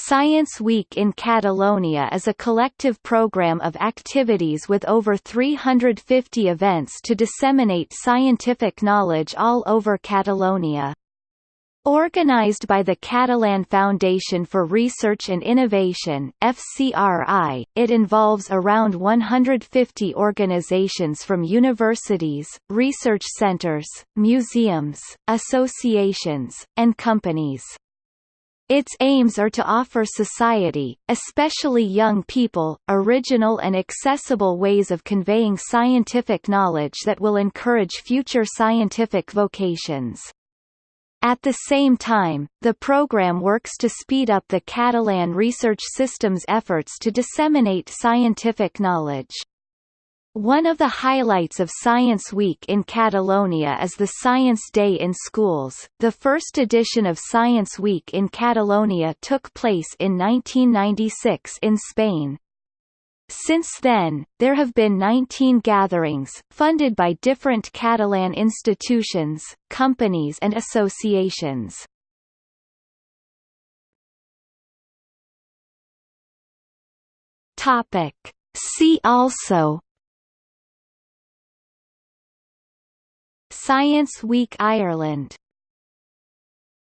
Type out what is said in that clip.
Science Week in Catalonia is a collective program of activities with over 350 events to disseminate scientific knowledge all over Catalonia. Organized by the Catalan Foundation for Research and Innovation FCRI, it involves around 150 organizations from universities, research centers, museums, associations, and companies. Its aims are to offer society, especially young people, original and accessible ways of conveying scientific knowledge that will encourage future scientific vocations. At the same time, the program works to speed up the Catalan research system's efforts to disseminate scientific knowledge. One of the highlights of Science Week in Catalonia is the Science Day in schools. The first edition of Science Week in Catalonia took place in 1996 in Spain. Since then, there have been 19 gatherings, funded by different Catalan institutions, companies and associations. Topic. See also Science Week Ireland